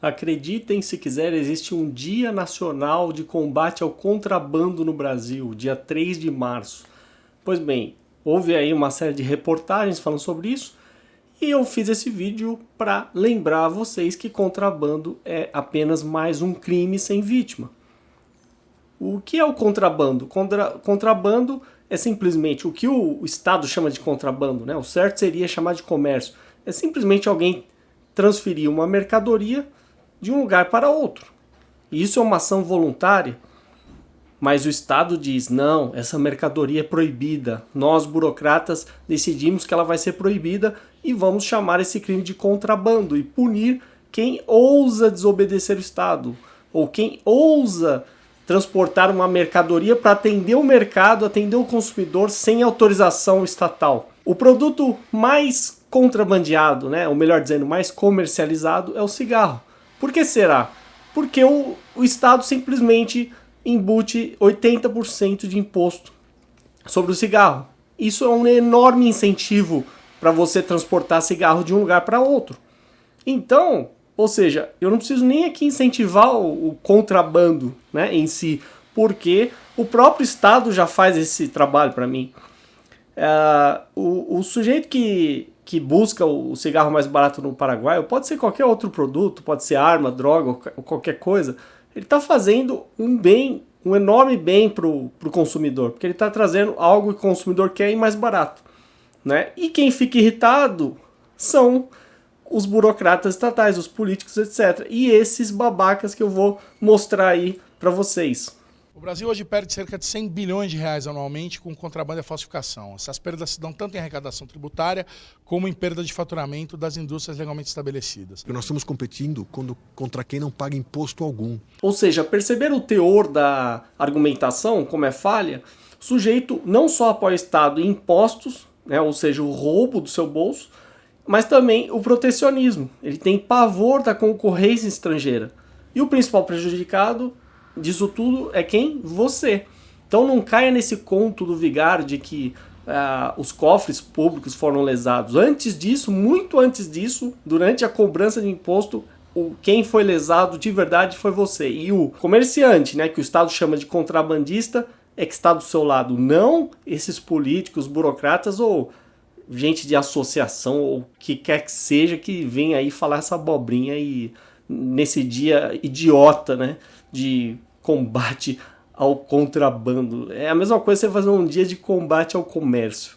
Acreditem se quiser, existe um Dia Nacional de Combate ao Contrabando no Brasil, dia 3 de março. Pois bem, houve aí uma série de reportagens falando sobre isso e eu fiz esse vídeo para lembrar a vocês que contrabando é apenas mais um crime sem vítima. O que é o contrabando? Contra, contrabando é simplesmente o que o, Estado chama de contrabando, né? o certo seria chamar de comércio. É simplesmente alguém transferir uma mercadoria de um lugar para outro. Isso é uma ação voluntária, mas o Estado diz: não, essa mercadoria é proibida. Nós, burocratas, decidimos que ela vai ser proibida e vamos chamar esse crime de contrabando e punir quem ousa desobedecer o Estado ou quem ousa transportar uma mercadoria para atender o mercado, atender o consumidor sem autorização estatal. O produto mais contrabandeado, né, ou melhor dizendo, mais comercializado é o cigarro. Por que será? Porque o, o Estado simplesmente embute 80% de imposto sobre o cigarro. Isso é um enorme incentivo para você transportar cigarro de um lugar para outro. Então, ou seja, eu não preciso nem aqui incentivar o, o contrabando né, em si, porque o próprio Estado já faz esse trabalho para mim. Uh, o, o, sujeito que, que busca o cigarro mais barato no Paraguai, pode ser qualquer outro produto, pode ser arma, droga ou qualquer coisa, ele está fazendo um bem, um enorme bem para o consumidor, porque ele está trazendo algo que o consumidor quer e mais barato. Né? E quem fica irritado são os burocratas estatais, os políticos, etc. E esses babacas que eu vou mostrar aí para vocês. O Brasil hoje perde cerca de 100 bilhões de reais anualmente com contrabando e falsificação. Essas perdas se dão tanto em arrecadação tributária como em perda de faturamento das indústrias legalmente estabelecidas. Nós estamos competindo contra quem não paga imposto algum. Ou seja, perceber o teor da argumentação, como é falha, o sujeito não só apoia o Estado em impostos, né, ou seja, o roubo do seu bolso, mas também o protecionismo. Ele tem pavor da concorrência estrangeira. E o principal prejudicado disso tudo é quem? Você. Então não caia nesse conto do vigário de que uh, os cofres públicos foram lesados. Antes disso, muito antes disso, durante a cobrança de imposto, o, quem foi lesado de verdade foi você. E o comerciante, né, que o Estado chama de contrabandista, é que está do seu lado, não esses políticos, burocratas ou gente de associação ou que quer que seja que vem aí falar essa abobrinha e nesse dia idiota, né, de combate ao contrabando. É a mesma coisa você fazer um dia de combate ao comércio.